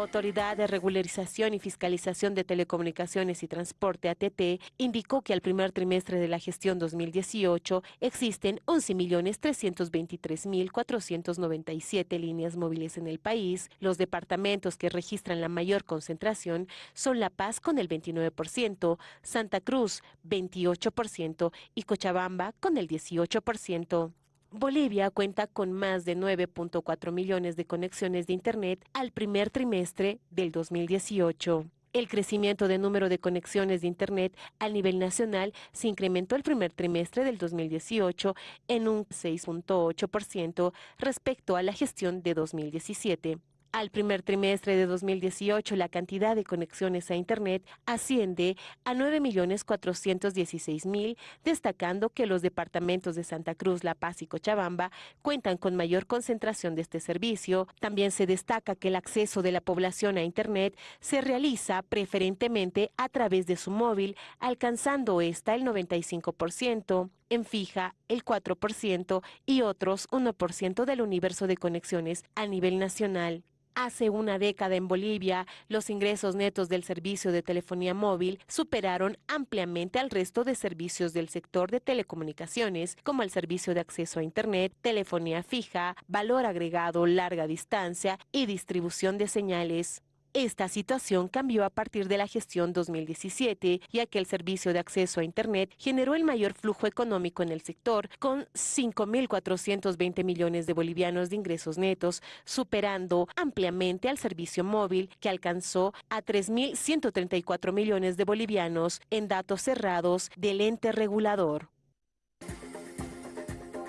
Autoridad de Regularización y Fiscalización de Telecomunicaciones y Transporte, ATT, indicó que al primer trimestre de la gestión 2018 existen 11.323.497 líneas móviles en el país. Los departamentos que registran la mayor concentración son La Paz con el 29%, Santa Cruz 28% y Cochabamba con el 18%. Bolivia cuenta con más de 9.4 millones de conexiones de Internet al primer trimestre del 2018. El crecimiento de número de conexiones de Internet al nivel nacional se incrementó el primer trimestre del 2018 en un 6.8% respecto a la gestión de 2017. Al primer trimestre de 2018, la cantidad de conexiones a Internet asciende a 9.416.000, destacando que los departamentos de Santa Cruz, La Paz y Cochabamba cuentan con mayor concentración de este servicio. También se destaca que el acceso de la población a Internet se realiza preferentemente a través de su móvil, alcanzando esta el 95% en fija el 4% y otros 1% del universo de conexiones a nivel nacional. Hace una década en Bolivia, los ingresos netos del servicio de telefonía móvil superaron ampliamente al resto de servicios del sector de telecomunicaciones, como el servicio de acceso a Internet, telefonía fija, valor agregado, larga distancia y distribución de señales. Esta situación cambió a partir de la gestión 2017, ya que el servicio de acceso a Internet generó el mayor flujo económico en el sector, con 5.420 millones de bolivianos de ingresos netos, superando ampliamente al servicio móvil, que alcanzó a 3.134 millones de bolivianos en datos cerrados del ente regulador.